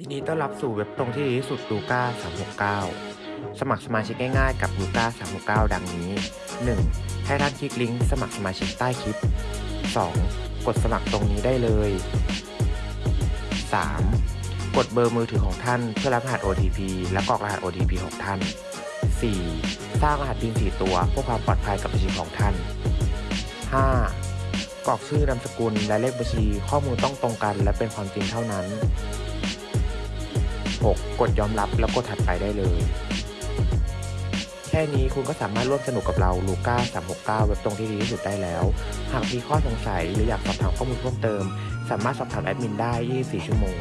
ยินดีต้อนรับสู่เว็บตรงที่ดีที่สุดลูก้า369 สมัครสมาชิกง่ายๆกับลูก้า369 ดังนี้ 1. ให้ท่านคลิกลิงก์สมัครสมาชิกใต้คลิป 2. กดสมัครตรงนี้ได้เลย 3. กดเบอร์มือถือของท่านเพื่อรับรหัส OTP และกรอกรหัส OTP ของท่าน 4. สร้างรหัส PIN 4ตัวเพื่อความปลอดภัยกับบัญชีของท่าน 5. กรอกชื่อนามสกุลและเลขบัญชีข้อมูลต้องตรงกัน และเป็นความจริงเท่านั้น 6. กดยอมรับแล้วกดถัดไปได้เลย แค่นี้คุณก็สามารถร่วมสนุกกับเราลูก้า369 เว็บตรงที่ดีที่สุดได้แล้ว หากมีข้อสงสัยหรืออยากสอบถามข้อมูลเพิ่มเติม สามารถสอบถามแอดมินได้ 24 ชั่วโมง